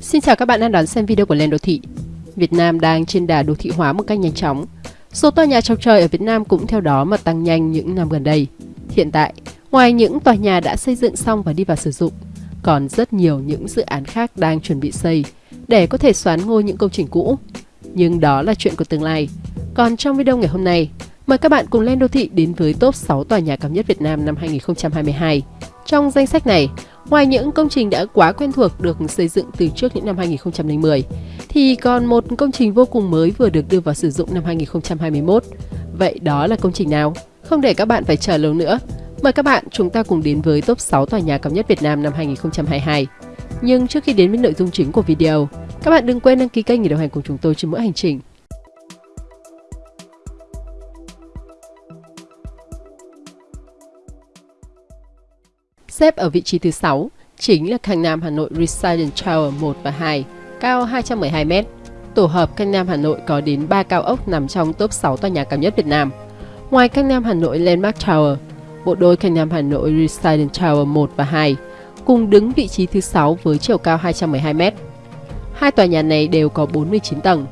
Xin chào các bạn đang đón xem video của Lên Đô Thị. Việt Nam đang trên đà đô thị hóa một cách nhanh chóng. Số tòa nhà chọc trời ở Việt Nam cũng theo đó mà tăng nhanh những năm gần đây. Hiện tại, ngoài những tòa nhà đã xây dựng xong và đi vào sử dụng, còn rất nhiều những dự án khác đang chuẩn bị xây để có thể xoán ngôi những công trình cũ. Nhưng đó là chuyện của tương lai. Còn trong video ngày hôm nay, mời các bạn cùng lên đô thị đến với top 6 tòa nhà cao nhất Việt Nam năm 2022. Trong danh sách này, ngoài những công trình đã quá quen thuộc được xây dựng từ trước những năm 2010, thì còn một công trình vô cùng mới vừa được đưa vào sử dụng năm 2021. Vậy đó là công trình nào? Không để các bạn phải chờ lâu nữa, mời các bạn chúng ta cùng đến với top 6 tòa nhà cao nhất Việt Nam năm 2022. Nhưng trước khi đến với nội dung chính của video, các bạn đừng quên đăng ký kênh để đồng hành cùng chúng tôi trên mỗi hành trình. Xếp ở vị trí thứ 6 chính là Canh Nam Hà Nội Residence Tower 1 và 2, cao 212m. Tổ hợp Canh Nam Hà Nội có đến 3 cao ốc nằm trong top 6 tòa nhà cao nhất Việt Nam. Ngoài Canh Nam Hà Nội Landmark Tower, bộ đôi Canh Nam Hà Nội Residence Tower 1 và 2 cùng đứng vị trí thứ 6 với chiều cao 212m. Hai tòa nhà này đều có 49 tầng,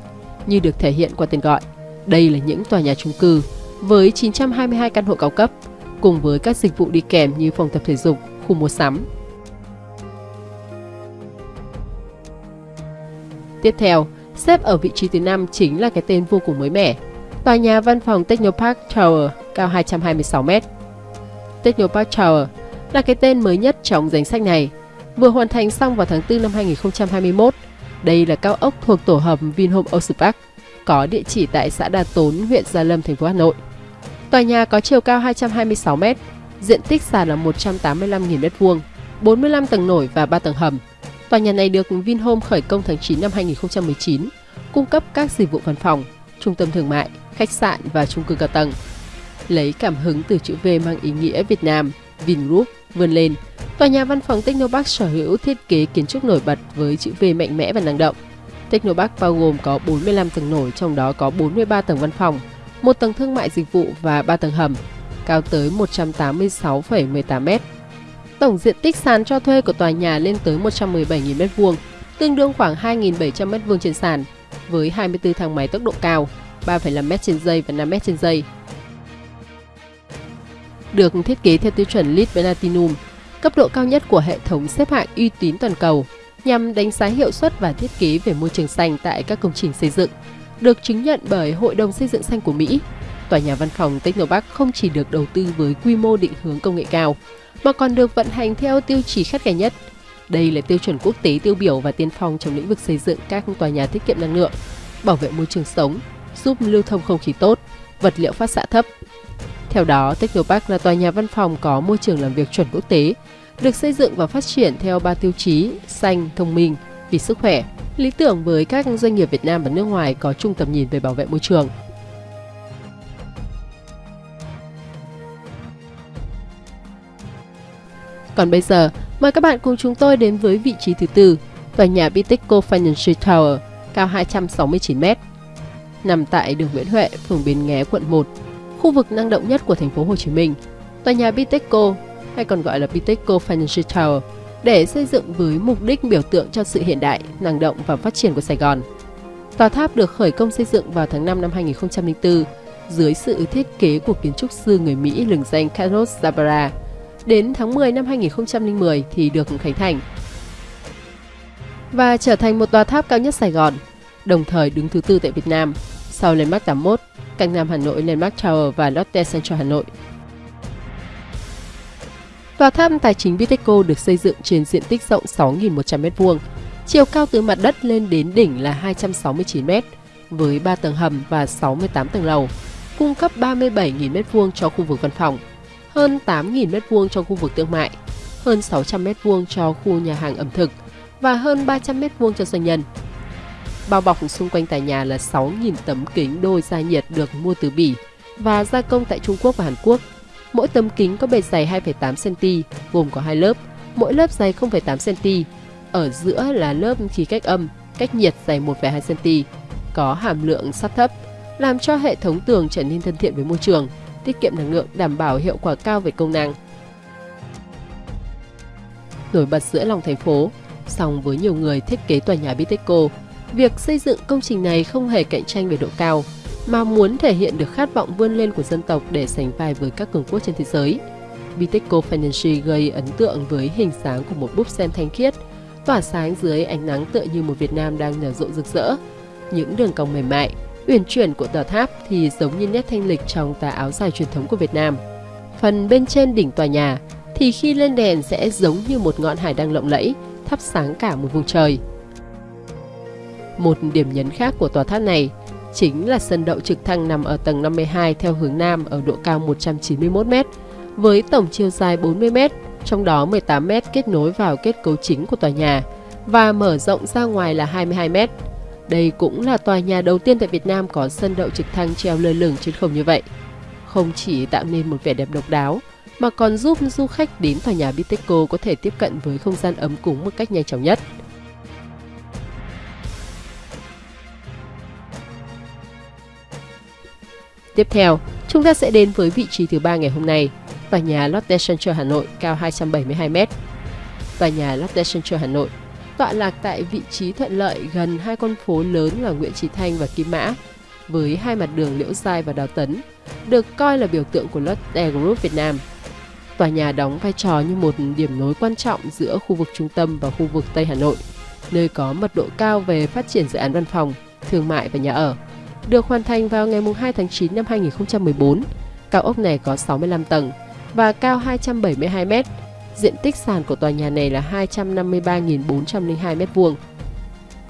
như được thể hiện qua tên gọi. Đây là những tòa nhà chung cư với 922 căn hộ cao cấp, cùng với các dịch vụ đi kèm như phòng tập thể dục, khu mua sắm. Tiếp theo, xếp ở vị trí thứ 5 chính là cái tên vô cùng mới mẻ, tòa nhà văn phòng Technopark Tower cao 226m. Technopark Tower là cái tên mới nhất trong danh sách này, vừa hoàn thành xong vào tháng 4 năm 2021. Đây là cao ốc thuộc tổ hợp Vinhome Ocean Park, có địa chỉ tại xã Đà Tốn, huyện Gia Lâm, thành phố Hà Nội. Tòa nhà có chiều cao 226m, diện tích sàn là 185.000 m2, 45 tầng nổi và 3 tầng hầm. Tòa nhà này được Vinhome khởi công tháng 9 năm 2019, cung cấp các dịch vụ văn phòng, trung tâm thương mại, khách sạn và chung cư cao tầng. Lấy cảm hứng từ chữ V mang ý nghĩa Việt Nam, Vingroup vươn lên, tòa nhà văn phòng Technopark sở hữu thiết kế kiến trúc nổi bật với chữ V mạnh mẽ và năng động. Technopark bao gồm có 45 tầng nổi, trong đó có 43 tầng văn phòng, một tầng thương mại dịch vụ và 3 tầng hầm, cao tới 186,18m. Tổng diện tích sàn cho thuê của tòa nhà lên tới 117.000 m2, tương đương khoảng 2.700 m2 trên sàn, với 24 thang máy tốc độ cao, 3,5m trên giây và 5m trên giây. Được thiết kế theo tiêu chuẩn LEED Platinum, cấp độ cao nhất của hệ thống xếp hạng uy tín toàn cầu, nhằm đánh giá hiệu suất và thiết kế về môi trường xanh tại các công trình xây dựng, được chứng nhận bởi Hội đồng Xây dựng Xanh của Mỹ. Tòa nhà văn phòng Technopark không chỉ được đầu tư với quy mô định hướng công nghệ cao, mà còn được vận hành theo tiêu chí khắt khe nhất. Đây là tiêu chuẩn quốc tế tiêu biểu và tiên phong trong lĩnh vực xây dựng các tòa nhà tiết kiệm năng lượng, bảo vệ môi trường sống, giúp lưu thông không khí tốt, vật liệu phát xạ thấp. Theo đó, Technopark là tòa nhà văn phòng có môi trường làm việc chuẩn quốc tế, được xây dựng và phát triển theo ba tiêu chí xanh, thông minh, vì sức khỏe, lý tưởng với các doanh nghiệp Việt Nam và nước ngoài có chung tầm nhìn về bảo vệ môi trường. Còn bây giờ, mời các bạn cùng chúng tôi đến với vị trí thứ tư, tòa nhà Bitexco Financial Tower, cao 269m. Nằm tại đường Nguyễn Huệ, phường Bến Nghé, quận 1, khu vực năng động nhất của thành phố Hồ Chí Minh. Tòa nhà Bitexco, hay còn gọi là Bitexco Financial Tower, để xây dựng với mục đích biểu tượng cho sự hiện đại, năng động và phát triển của Sài Gòn. Tòa tháp được khởi công xây dựng vào tháng 5 năm 2004 dưới sự thiết kế của kiến trúc sư người Mỹ lừng danh Carlos Zabara. Đến tháng 10 năm 2010 thì được khánh thành và trở thành một tòa tháp cao nhất Sài Gòn, đồng thời đứng thứ tư tại Việt Nam, sau Landmark 81, Canh Nam Hà Nội, Landmark Tower và Lotte Central Hà Nội. Tòa tháp tài chính Bitexco được xây dựng trên diện tích rộng 6.100m2, chiều cao từ mặt đất lên đến đỉnh là 269m, với 3 tầng hầm và 68 tầng lầu, cung cấp 37.000m2 cho khu vực văn phòng, hơn 8.000m2 cho khu vực thương mại, hơn 600m2 cho khu nhà hàng ẩm thực và hơn 300m2 cho doanh nhân. Bao bọc xung quanh tòa nhà là 6.000 tấm kính đôi gia nhiệt được mua từ Bỉ và gia công tại Trung Quốc và Hàn Quốc. Mỗi tấm kính có bề dày 2,8cm, gồm có hai lớp, mỗi lớp dày 0,8cm. Ở giữa là lớp khí cách âm, cách nhiệt dày 1,2cm, có hàm lượng sắt thấp, làm cho hệ thống tường trở nên thân thiện với môi trường, tiết kiệm năng lượng, đảm bảo hiệu quả cao về công năng. Nổi bật giữa lòng thành phố, Song với nhiều người thiết kế tòa nhà Bitexco, việc xây dựng công trình này không hề cạnh tranh về độ cao, mà muốn thể hiện được khát vọng vươn lên của dân tộc để sánh vai với các cường quốc trên thế giới. Bitexco Financial gây ấn tượng với hình dáng của một búp sen thanh khiết, tỏa sáng dưới ánh nắng tựa như một Việt Nam đang nở rộ rực rỡ. Những đường cong mềm mại, uyển chuyển của tòa tháp thì giống như nét thanh lịch trong tà áo dài truyền thống của Việt Nam. Phần bên trên đỉnh tòa nhà thì khi lên đèn sẽ giống như một ngọn hải đăng lộng lẫy, thắp sáng cả một vùng trời. Một điểm nhấn khác của tòa tháp này chính là sân đậu trực thăng nằm ở tầng 52 theo hướng Nam ở độ cao 191 m với tổng chiều dài 40 m, trong đó 18 m kết nối vào kết cấu chính của tòa nhà và mở rộng ra ngoài là 22 m. Đây cũng là tòa nhà đầu tiên tại Việt Nam có sân đậu trực thăng treo lơ lửng trên không như vậy. Không chỉ tạo nên một vẻ đẹp độc đáo, mà còn giúp du khách đến tòa nhà Bitexco có thể tiếp cận với không gian ấm cúng một cách nhanh chóng nhất. Tiếp theo, chúng ta sẽ đến với vị trí thứ ba ngày hôm nay, tòa nhà Lotte Center Hà Nội cao 272m. Tòa nhà Lotte Center Hà Nội tọa lạc tại vị trí thuận lợi gần hai con phố lớn là Nguyễn Chí Thanh và Kim Mã, với hai mặt đường Liễu Giai và Đào Tấn, được coi là biểu tượng của Lotte Group Việt Nam. Tòa nhà đóng vai trò như một điểm nối quan trọng giữa khu vực trung tâm và khu vực Tây Hà Nội, nơi có mật độ cao về phát triển dự án văn phòng, thương mại và nhà ở. Được hoàn thành vào ngày 2 tháng 9 năm 2014, cao ốc này có 65 tầng và cao 272 mét. Diện tích sàn của tòa nhà này là 253.402 m2.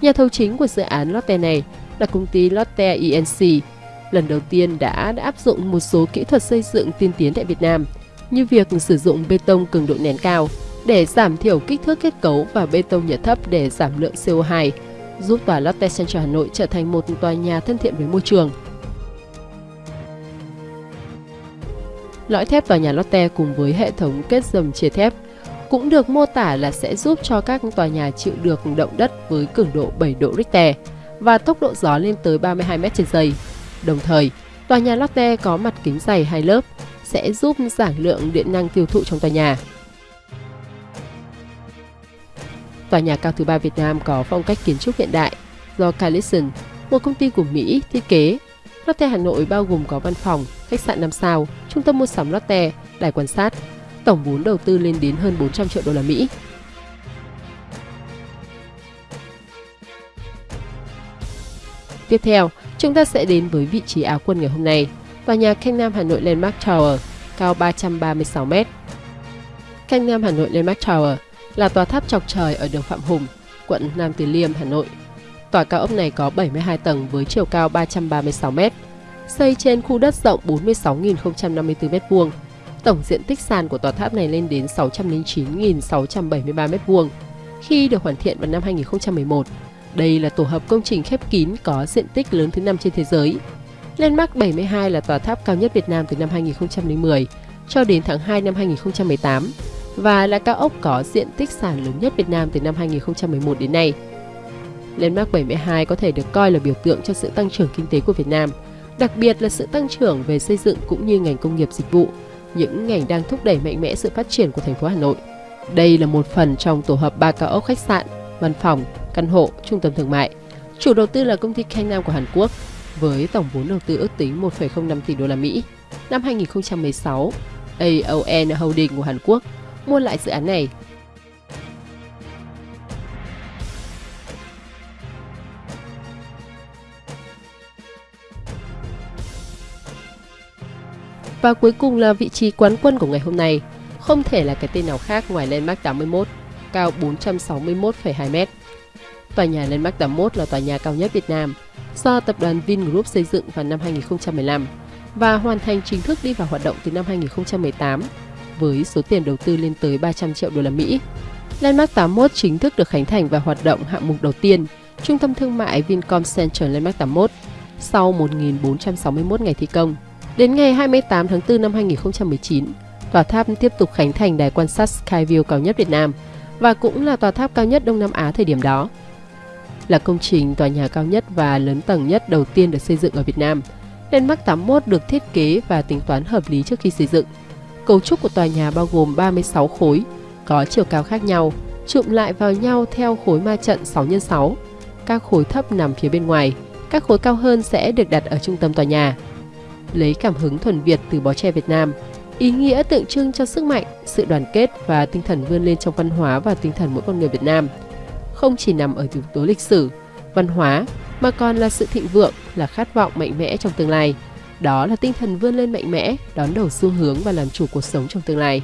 Nhà thầu chính của dự án Lotte này là công ty Lotte Inc. lần đầu tiên đã, đã áp dụng một số kỹ thuật xây dựng tiên tiến tại Việt Nam – như việc sử dụng bê tông cường độ nén cao để giảm thiểu kích thước kết cấu và bê tông nhiệt thấp để giảm lượng CO2, giúp tòa Lotte Central Hà Nội trở thành một tòa nhà thân thiện với môi trường. Lõi thép tòa nhà Lotte cùng với hệ thống kết dầm chia thép cũng được mô tả là sẽ giúp cho các tòa nhà chịu được động đất với cường độ 7 độ Richter và tốc độ gió lên tới 32 m trên giây. Đồng thời, tòa nhà Lotte có mặt kính dày hai lớp sẽ giúp giảm lượng điện năng tiêu thụ trong tòa nhà. Tòa nhà cao thứ ba Việt Nam có phong cách kiến trúc hiện đại do Callison, một công ty của Mỹ, thiết kế. Lotte Hà Nội bao gồm có văn phòng, khách sạn 5 sao, trung tâm mua sắm Lotte, đài quan sát. Tổng vốn đầu tư lên đến hơn 400 triệu đô la Mỹ. Tiếp theo, chúng ta sẽ đến với vị trí áo quân ngày hôm nay tòa nhà Canh Nam Hà Nội Landmark Tower, cao 336 m. Canh Nam Hà Nội Landmark Tower là tòa tháp chọc trời ở đường Phạm Hùng, quận Nam Từ Liêm, Hà Nội. Tòa cao ốc này có 72 tầng với chiều cao 336 m, xây trên khu đất rộng 46.054 m2. Tổng diện tích sàn của tòa tháp này lên đến 609.673 m2. Khi được hoàn thiện vào năm 2011, đây là tổ hợp công trình khép kín có diện tích lớn thứ năm trên thế giới Landmark 72 là tòa tháp cao nhất Việt Nam từ năm 2010 cho đến tháng 2 năm 2018 và là cao ốc có diện tích sàn lớn nhất Việt Nam từ năm 2011 đến nay. Landmark 72 có thể được coi là biểu tượng cho sự tăng trưởng kinh tế của Việt Nam, đặc biệt là sự tăng trưởng về xây dựng cũng như ngành công nghiệp dịch vụ, những ngành đang thúc đẩy mạnh mẽ sự phát triển của thành phố Hà Nội. Đây là một phần trong tổ hợp ba cao ốc khách sạn, văn phòng, căn hộ, trung tâm thương mại. Chủ đầu tư là công ty Khanh Nam của Hàn Quốc với tổng vốn đầu tư ước tính 1,05 tỷ đô la Mỹ. Năm 2016, AON Holding của Hàn Quốc mua lại dự án này. Và cuối cùng là vị trí quán quân của ngày hôm nay, không thể là cái tên nào khác ngoài Landmark 81, cao 461,2 m. Tòa nhà Landmark 81 là tòa nhà cao nhất Việt Nam, do tập đoàn Vingroup xây dựng vào năm 2015 và hoàn thành chính thức đi vào hoạt động từ năm 2018 với số tiền đầu tư lên tới 300 triệu đô la Mỹ. Landmark 81 chính thức được khánh thành và hoạt động hạng mục đầu tiên, trung tâm thương mại Vincom Center Landmark 81 sau 1.461 ngày thi công. Đến ngày 28 tháng 4 năm 2019, tòa tháp tiếp tục khánh thành đài quan sát Skyview cao nhất Việt Nam và cũng là tòa tháp cao nhất Đông Nam Á thời điểm đó là công trình tòa nhà cao nhất và lớn tầng nhất đầu tiên được xây dựng ở Việt Nam. Landmark 81 được thiết kế và tính toán hợp lý trước khi xây dựng. Cấu trúc của tòa nhà bao gồm 36 khối, có chiều cao khác nhau, trụm lại vào nhau theo khối ma trận 6 x 6. Các khối thấp nằm phía bên ngoài, các khối cao hơn sẽ được đặt ở trung tâm tòa nhà. Lấy cảm hứng thuần Việt từ bó tre Việt Nam, ý nghĩa tượng trưng cho sức mạnh, sự đoàn kết và tinh thần vươn lên trong văn hóa và tinh thần mỗi con người Việt Nam. Không chỉ nằm ở yếu tố lịch sử, văn hóa mà còn là sự thịnh vượng, là khát vọng mạnh mẽ trong tương lai. Đó là tinh thần vươn lên mạnh mẽ, đón đầu xu hướng và làm chủ cuộc sống trong tương lai.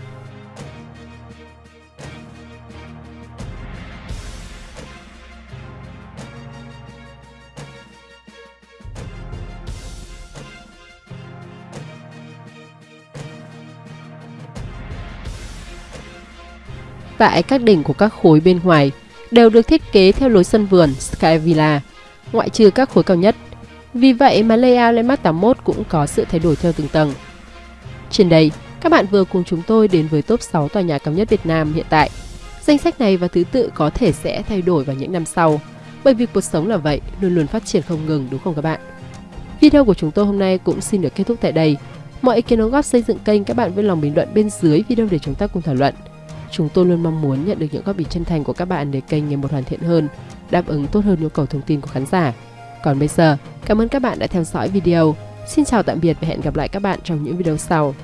Tại các đỉnh của các khối bên ngoài đều được thiết kế theo lối sân vườn Sky Villa, ngoại trừ các khối cao nhất. Vì vậy mà layout Landmark 81 cũng có sự thay đổi theo từng tầng. Trên đây, các bạn vừa cùng chúng tôi đến với top 6 tòa nhà cao nhất Việt Nam hiện tại. Danh sách này và thứ tự có thể sẽ thay đổi vào những năm sau, bởi vì cuộc sống là vậy, luôn luôn phát triển không ngừng đúng không các bạn? Video của chúng tôi hôm nay cũng xin được kết thúc tại đây. Mọi ý kiến đóng góp xây dựng kênh các bạn vui lòng bình luận bên dưới video để chúng ta cùng thảo luận. Chúng tôi luôn mong muốn nhận được những góp ý chân thành của các bạn để kênh ngày một hoàn thiện hơn, đáp ứng tốt hơn nhu cầu thông tin của khán giả. Còn bây giờ, cảm ơn các bạn đã theo dõi video. Xin chào tạm biệt và hẹn gặp lại các bạn trong những video sau.